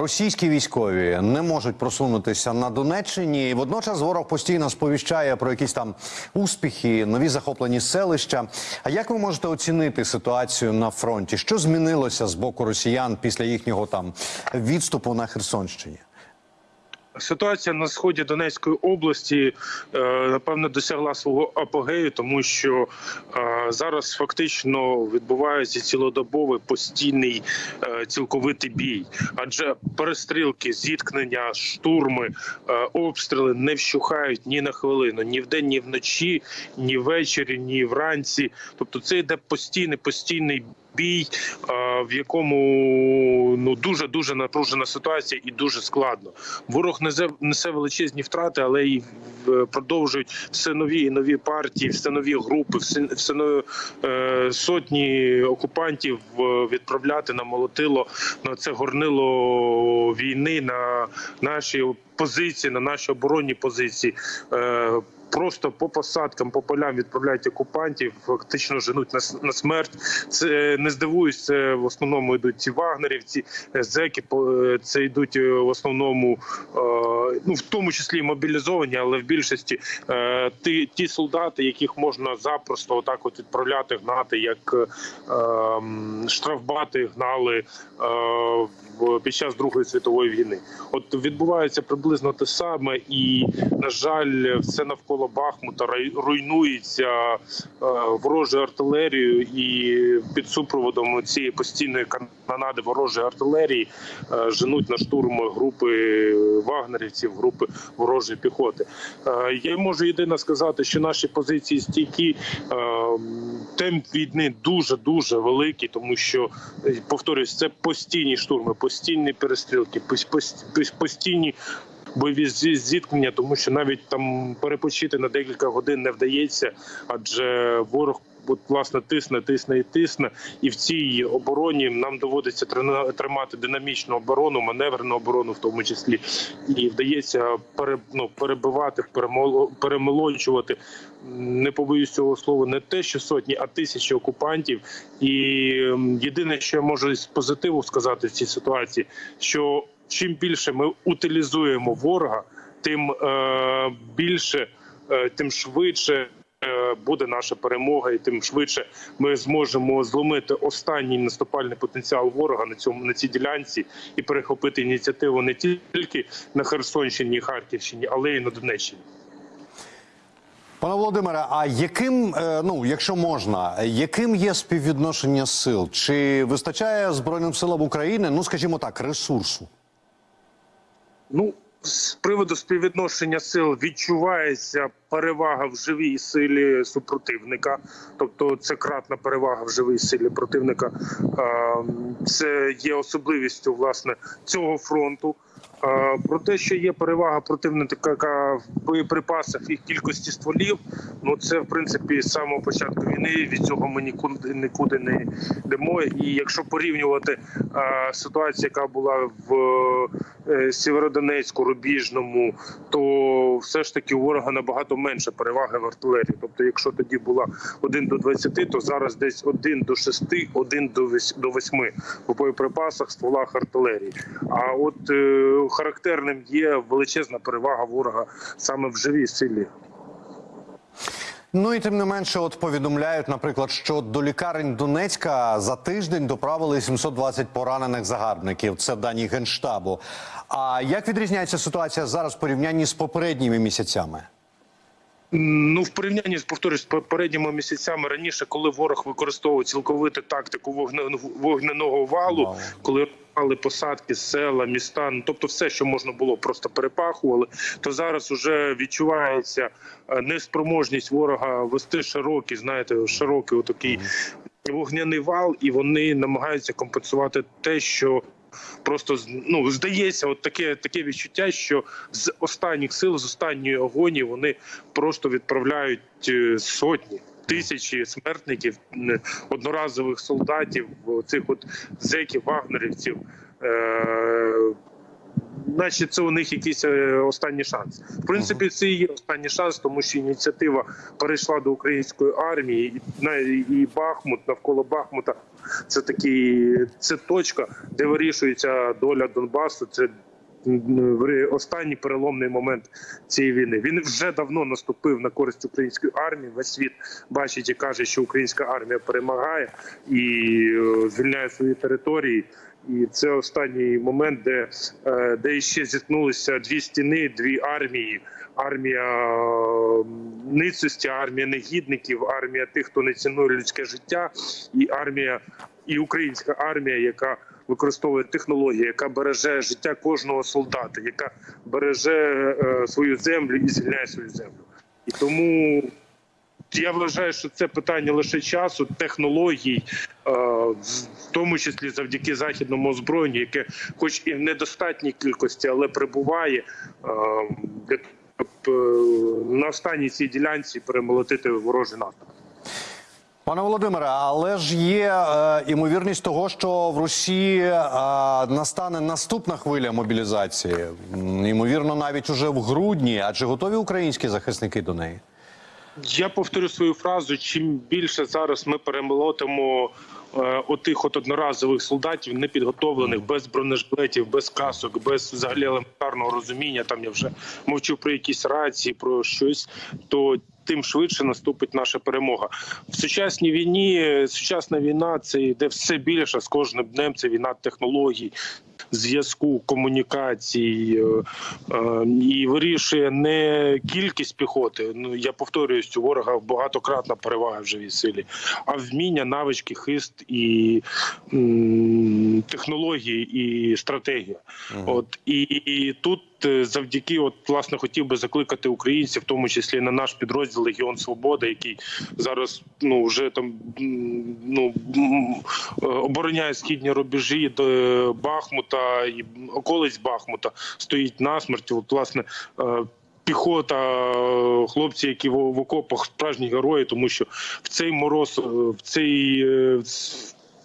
Російські військові не можуть просунутися на Донеччині. Водночас ворог постійно сповіщає про якісь там успіхи, нові захоплені селища. А як ви можете оцінити ситуацію на фронті? Що змінилося з боку росіян після їхнього там відступу на Херсонщині? Ситуація на сході Донецької області е, напевно досягла свого апогею, тому що е, зараз фактично відбувається цілодобовий постійний е, цілковитий бій, адже перестрілки, зіткнення, штурми, обстріли не вщухають ні на хвилину, ні вдень, ні вночі, ні ввечері, ні вранці. Тобто, це йде постійний постійний. Бій, в якому ну дуже дуже напружена ситуація і дуже складно. Ворог несе, величезні втрати, але й е, продовжують все нові і нові партії, все нові групи, все, все нові, е, сотні окупантів е, відправляти на молотило на це горнило війни на наші позиції, на наші оборонні позиції. Просто по посадкам, по полям відправляють окупантів, фактично женуть на, на смерть. Це не здивуюсь, це в основному йдуть ці вагнерівці, е, зеки. е, Це йдуть е, в основному, е, ну в тому числі мобілізовані, але в більшості е, ті, ті солдати, яких можна запросто отак от відправляти, гнати, як е, ем, штрафбати гнали е, під час Другої світової війни. От відбувається приблизно те саме, і на жаль, все навколо Бахмута руйнується ворожою артилерією, і під супроводом цієї постійної канонади ворожої артилерії женуть на штурм групи вагнерівців, групи ворожої піхоти. Е, Я можу єдине сказати, що наші позиції стійкі. Е, Темп війни дуже дуже великий, тому що е, повторюсь, це постійні штурми, постійні перестрілки, пос- пос- пос- постійні бойові зіткнення, тому що навіть там перепочити на декілька годин не вдається, адже ворог. От, власне, тисне, тисне і тисне, і в цій обороні нам доводиться тримати динамічну оборону, маневрену оборону, в тому числі, і вдається пере, ну, перебивати, перемол- перемолочувати. Не побоюсь цього слова, не те, що сотні, а тисячі окупантів. І єдине, що я можу з позитиву сказати в цій ситуації, що чим більше ми утилізуємо ворога, тим е, більше, е, тим швидше. Е, Буде наша перемога, і тим швидше ми зможемо зломити останній наступальний потенціал ворога на цьому на цій ділянці і перехопити ініціативу не тільки на Херсонщині і Харківщині, але й на Донеччині. Пане Володимире, а яким, е, ну якщо можна, яким є співвідношення сил? Чи вистачає Збройним силам України, ну скажімо так, ресурсу? Ну, з приводу співвідношення сил відчувається перевага в живій силі супротивника, тобто це кратна перевага в живій силі противника. Це є особливістю власне цього фронту. Про те, що є перевага противника в боєприпасах і кількості стволів, ну це в принципі з самого початку війни. Від цього ми нікуди нікуди не йдемо. І якщо порівнювати е, ситуацію, яка була в е, Сєвєродонецьку, Рубіжному, то все ж таки ворога набагато менше переваги в артилерії. Тобто, якщо тоді була 1 до 20, то зараз десь 1 до 6, 1 до 8 до 8 в боєприпасах, стволах артилерії. А от е, характерним є величезна перевага ворога саме в живій силі. Ну і тим не менше, от повідомляють, наприклад, що до лікарень Донецька за тиждень доправили 720 поранених загарбників. Це дані генштабу. А як відрізняється ситуація зараз в порівнянні з попередніми місяцями? Ну, в порівнянні з повторюсь, з попередніми місяцями раніше, коли ворог використовував цілковиту тактику вогне- вогненого валу, Вау. коли рвали посадки, села, міста, ну тобто все, що можна було, просто перепахували. То зараз вже відчувається е, неспроможність ворога вести широкий, знаєте, широкий отакий вогняний вал, і вони намагаються компенсувати те, що. Просто ну здається, от таке таке відчуття, що з останніх сил, з останньої агонії вони просто відправляють е, сотні. Тисячі смертників, е, одноразових солдатів, цих от зеків, вагнерівців. Наче це у них якийсь е, останній шанс. В принципі, це і є останній шанс, тому що ініціатива перейшла до української армії, і Бахмут навколо Бахмута. Це такий це точка, де вирішується доля Донбасу. Це останній переломний момент цієї війни. Він вже давно наступив на користь української армії. Весь світ бачить і каже, що українська армія перемагає і е, звільняє свої території. І це останній момент, де, е, де ще зіткнулися дві стіни, дві армії. Армія ницості, армія негідників, армія тих, хто не цінує людське життя, і армія, і українська армія, яка використовує технології, яка береже життя кожного солдата, яка береже е, свою землю і звільняє свою землю. І тому я вважаю, що це питання лише часу, технологій, е, в тому числі завдяки західному озброєнню, яке, хоч і в недостатній кількості, але прибуває е, е, на останній цій ділянці перемолотити ворожий наступ. Пане Володимире, але ж є е, імовірність того, що в Росії е, настане наступна хвиля мобілізації. Ймовірно, навіть уже в грудні. А чи готові українські захисники до неї? Я повторю свою фразу: чим більше зараз ми перемолотимо отих от одноразових солдатів, непідготовлених, без бронежилетів, без касок, без взагалі елементарного розуміння. Там я вже мовчу про якісь рації, про щось, то тим швидше наступить наша перемога. В сучасній війні е, сучасна війна це йде все більше з кожним днем. Це війна технологій. Зв'язку, комунікацій е, е, і вирішує не кількість піхоти. Ну я повторююсь, у ворога багатократна перевага в живій силі, а вміння, навички, хист і м, технології і стратегія. От і, і тут е, завдяки, от власне, хотів би закликати українців, в тому числі на наш підрозділ Легіон Свобода, який зараз ну вже там ну е, обороняє східні рубежі до е, Бахмута і околиць Бахмута, стоїть насмерть. От власне. Піхота, хлопці, які в, окопах справжні герої, тому що в цей мороз, е, в цей е,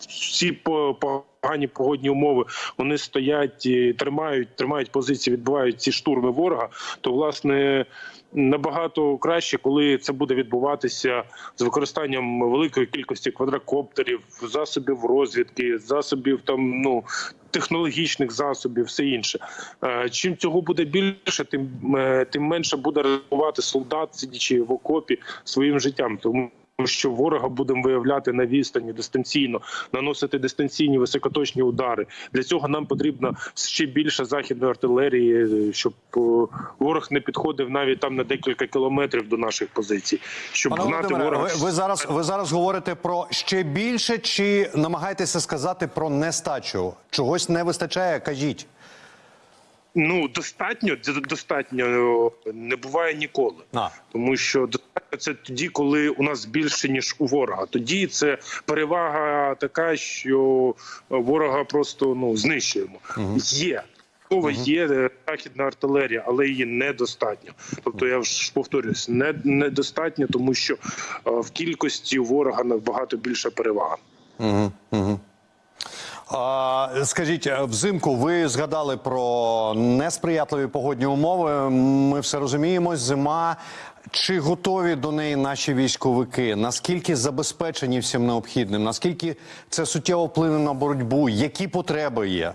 в ці по- погані погодні умови вони стоять, тримають, тримають позиції, відбувають ці штурми ворога. То власне набагато краще, коли це буде відбуватися з використанням великої кількості квадрокоптерів, засобів розвідки, засобів там ну. Технологічних засобів, все інше. Е, Чим цього буде більше, тим е, тим менше буде ризикувати солдат, сидячи в окопі своїм життям. Тому що ворога будемо виявляти на відстані дистанційно, наносити дистанційні високоточні удари. Для цього нам потрібно ще більше західної артилерії, щоб е, ворог не підходив навіть там на декілька кілометрів до наших позицій. Щоб Пане гнати Володимире, ворога. ви, ви зараз ви зараз говорите про ще більше, чи намагаєтеся сказати про нестачу? Чогось не вистачає? Кажіть. Ну достатньо достатньо е, не буває ніколи. А. Тому що достатньо це тоді, коли у нас більше ніж у ворога. Тоді це перевага така, що ворога просто ну знищуємо. Є. Мова є е, західна артилерія, але її недостатньо. Тобто я ж повторюсь, не недостатньо, тому що е, в кількості ворога набагато більша перевага. Скажіть, е, взимку ви згадали про несприятливі погодні умови. Ми все розуміємо. Зима. Чи готові до неї наші військовики? Наскільки забезпечені всім необхідним? Наскільки це суттєво вплине на боротьбу? Які потреби є?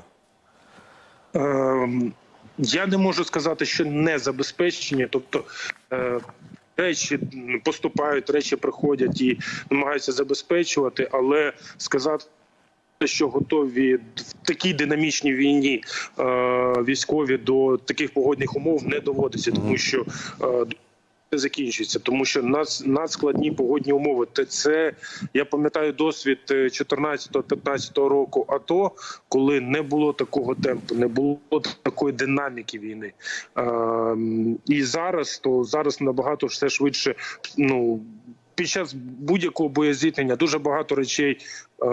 Ем, Я не можу сказати, що не забезпечені, тобто е, речі поступають, речі приходять і намагаються забезпечувати, але сказати. Що готові в такій динамічній війні е, військові до таких погодних умов не доводиться, тому що е, не закінчується, тому що нас надскладні погодні умови. Це я пам'ятаю досвід 14-15 року. АТО, коли не було такого темпу, не було такої динаміки війни. Ем, і зараз то зараз набагато все швидше. Ну під час будь-якого боєзіткнення дуже багато речей е,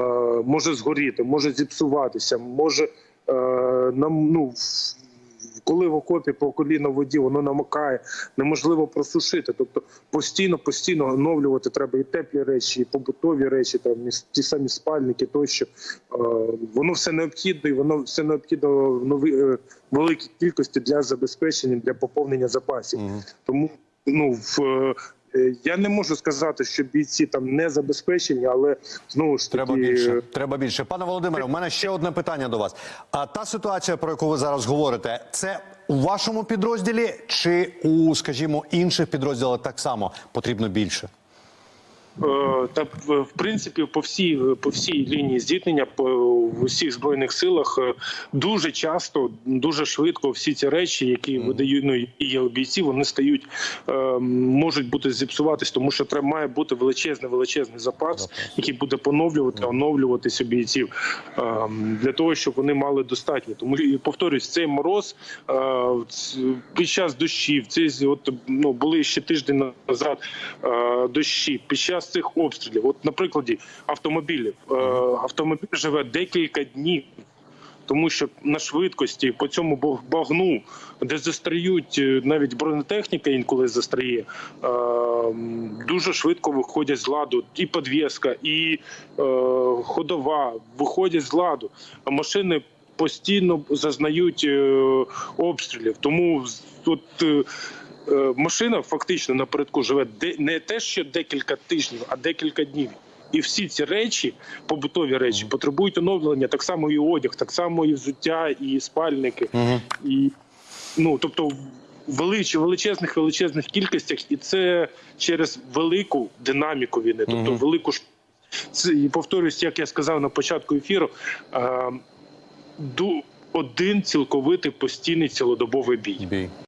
може згоріти, може зіпсуватися, може е, нам ну. коли в окопі по коліно в воді воно намокає, неможливо просушити. Тобто постійно, постійно оновлювати треба і теплі речі, і побутові речі, там і ті самі спальники тощо. Е, Воно все необхідно, і воно все необхідно в нові е, великій кількості для забезпечення, для поповнення запасів. Тому ну в. Е, Я не можу сказати, що бійці там не забезпечені, але знову ж таки Треба більше. Треба більше. Пане Володимире, у мене ще одне питання до вас. А та ситуація, про яку ви зараз говорите, це у вашому підрозділі чи у, скажімо, інших підрозділах так само потрібно більше? Е, Та в принципі по всій по всій лінії зіткнення по в усіх збройних силах е, дуже часто, дуже швидко всі ці речі, які видають ну, і бійців, вони стають е, можуть бути зіпсуватись, тому що треба має бути величезний величезний запас, який буде поновлювати, оновлюватись у бійців для того, щоб вони мали достатньо. Тому і повторюсь, цей мороз під час дощів, ці от ну були ще тиждень назад дощі під час цих обстрілів. От на прикладі автомобілів Е, автомобіль живе декілька днів. Тому що на швидкості по цьому баг- багну, де застряють е, навіть бронетехніка інколи застряє, е, дуже швидко виходять з ладу і підвіска, і ходова виходять з ладу. Машини постійно зазнають обстрілів. Тому е, машина фактично напередку живе не те, що декілька тижнів, а декілька днів. І всі ці речі, побутові речі, потребують оновлення, так само і одяг, так само і взуття, і спальники. І ну тобто в велич, величезних величезних кількостях, і це через велику динаміку війни, тобто велику це, і повторюсь, як я сказав на початку ефіру. Е, один цілковитий постійний цілодобовий бій. Бій.